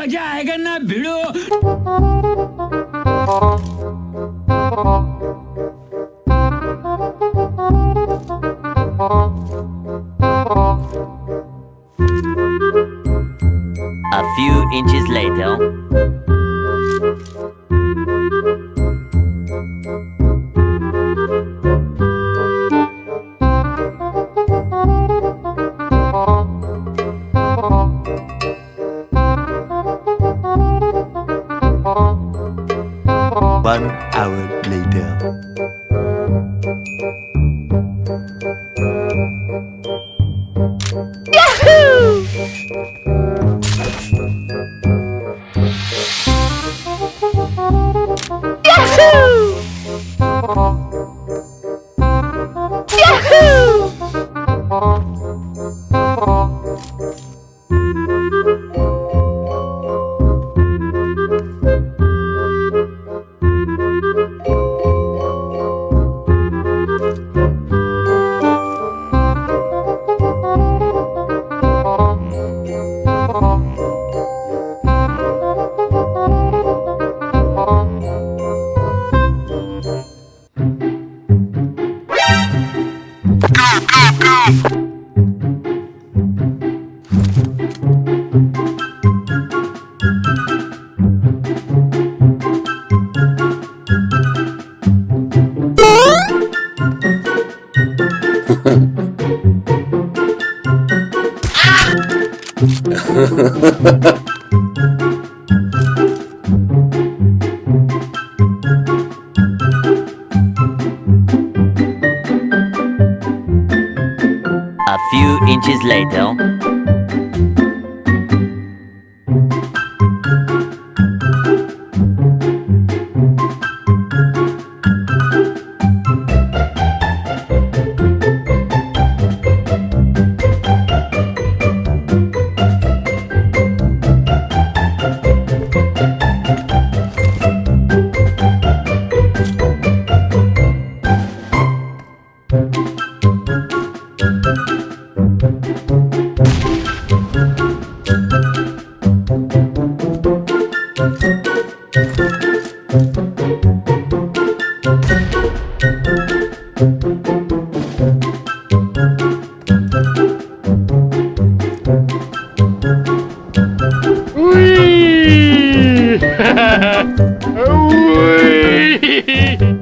बजाएगा ना भिड़ो A few inches later. One hour later. A few inches later. Ui!